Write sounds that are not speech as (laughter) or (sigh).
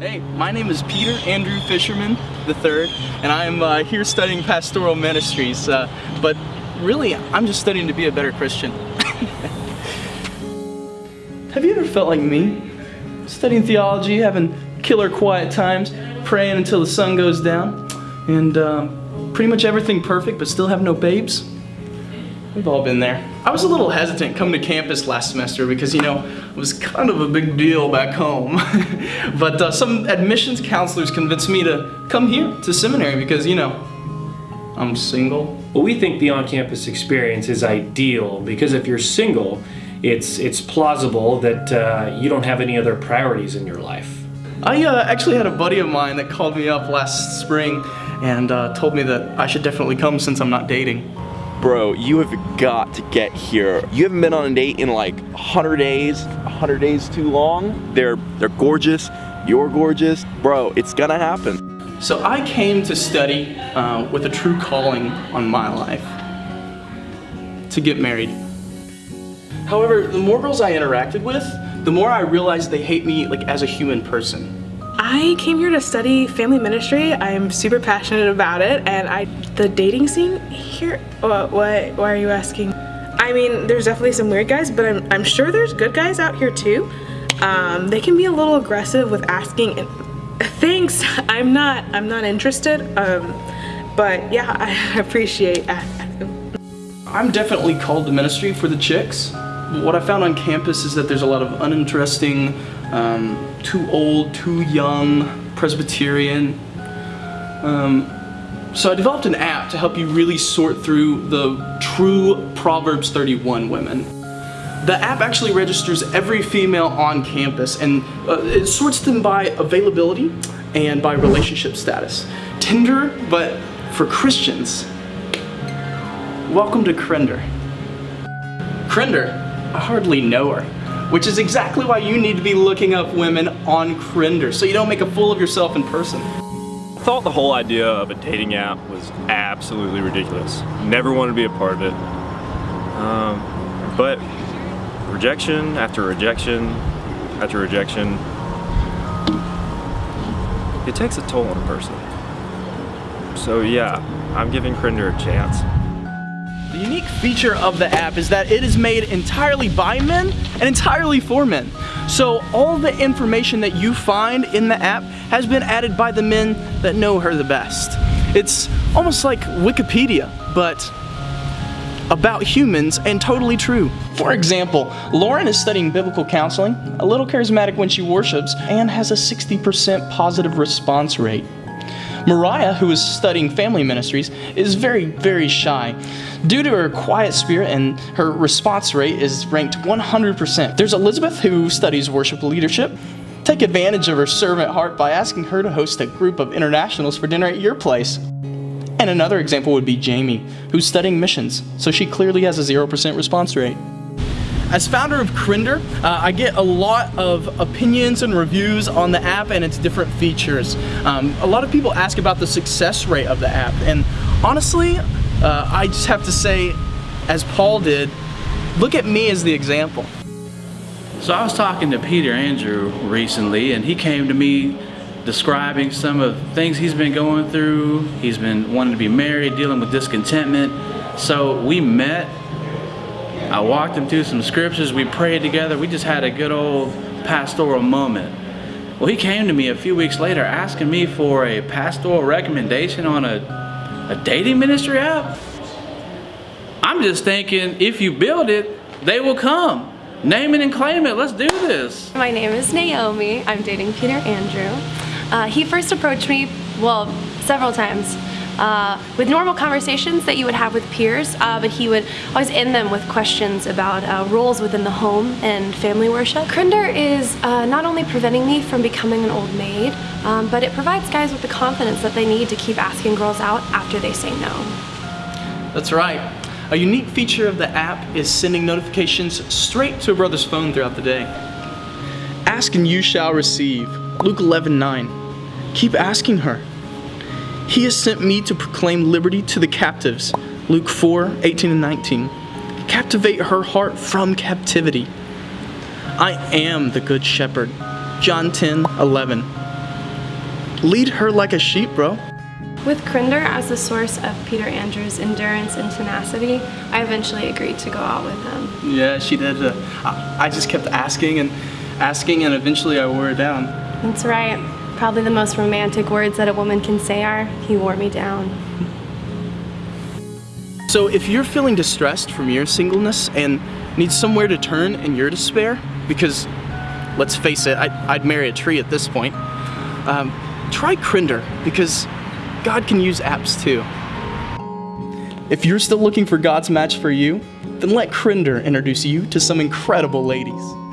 Hey, my name is Peter Andrew Fisherman III, and I'm uh, here studying pastoral ministries. Uh, but really, I'm just studying to be a better Christian. (laughs) Have you ever felt like me? Studying theology, having killer quiet times, praying until the sun goes down, and um, pretty much everything perfect, but still have no babes? We've all been there. I was a little hesitant coming to campus last semester because, you know, it was kind of a big deal back home. (laughs) but uh, some admissions counselors convinced me to come here to seminary because, you know, I'm single. Well, we think the on-campus experience is ideal because if you're single, it's it's plausible that uh, you don't have any other priorities in your life. I uh, actually had a buddy of mine that called me up last spring and uh, told me that I should definitely come since I'm not dating. Bro, you have got to get here. You haven't been on a date in like 100 days. 100 days too long. They're they're gorgeous. You're gorgeous. Bro, it's gonna happen. So I came to study uh, with a true calling on my life. To get married. However, the more girls I interacted with, the more I realized they hate me like as a human person. I came here to study family ministry. I'm super passionate about it and I the dating scene here what what why are you asking? I mean, there's definitely some weird guys, but I'm I'm sure there's good guys out here too. Um, they can be a little aggressive with asking (laughs) thanks. I'm not I'm not interested. Um, but yeah, (laughs) I appreciate I'm definitely called to ministry for the chicks. What I found on campus is that there's a lot of uninteresting um, too old, too young, Presbyterian. Um, so I developed an app to help you really sort through the true Proverbs 31 women. The app actually registers every female on campus and uh, it sorts them by availability and by relationship status. Tinder, but for Christians. Welcome to Krender. Krender, I hardly know her which is exactly why you need to be looking up women on Krender so you don't make a fool of yourself in person. I thought the whole idea of a dating app was absolutely ridiculous. Never wanted to be a part of it. Um, but rejection after rejection after rejection, it takes a toll on a person. So yeah, I'm giving Krender a chance. Feature of the app is that it is made entirely by men and entirely for men. So all the information that you find in the app has been added by the men that know her the best. It's almost like Wikipedia, but about humans and totally true. For example, Lauren is studying biblical counseling, a little charismatic when she worships, and has a 60% positive response rate. Mariah, who is studying family ministries, is very, very shy. Due to her quiet spirit and her response rate is ranked 100%. There's Elizabeth, who studies worship leadership. Take advantage of her servant heart by asking her to host a group of internationals for dinner at your place. And another example would be Jamie, who's studying missions, so she clearly has a 0% response rate. As founder of Krender, uh, I get a lot of opinions and reviews on the app and its different features. Um, a lot of people ask about the success rate of the app, and honestly, uh, I just have to say, as Paul did, look at me as the example. So I was talking to Peter Andrew recently, and he came to me describing some of the things he's been going through. He's been wanting to be married, dealing with discontentment. So we met I walked him through some scriptures, we prayed together, we just had a good old pastoral moment. Well, he came to me a few weeks later asking me for a pastoral recommendation on a, a dating ministry app. I'm just thinking, if you build it, they will come. Name it and claim it, let's do this. My name is Naomi, I'm dating Peter Andrew. Uh, he first approached me, well, several times uh, with normal conversations that you would have with peers, uh, but he would always end them with questions about uh, roles within the home and family worship. Krender is uh, not only preventing me from becoming an old maid, um, but it provides guys with the confidence that they need to keep asking girls out after they say no. That's right. A unique feature of the app is sending notifications straight to a brother's phone throughout the day. Ask and you shall receive. Luke 11, 9. Keep asking her. He has sent me to proclaim liberty to the captives. Luke 4, 18 and 19. Captivate her heart from captivity. I am the good shepherd. John 10, 11. lead her like a sheep, bro. With Crinder as the source of Peter Andrews' endurance and tenacity, I eventually agreed to go out with him. Yeah, she did. Uh, I, I just kept asking and asking, and eventually I wore her down. That's right. Probably the most romantic words that a woman can say are, he wore me down. So if you're feeling distressed from your singleness and need somewhere to turn in your despair, because let's face it, I, would marry a tree at this point, um, try Crinder, because God can use apps too. If you're still looking for God's match for you, then let Crinder introduce you to some incredible ladies.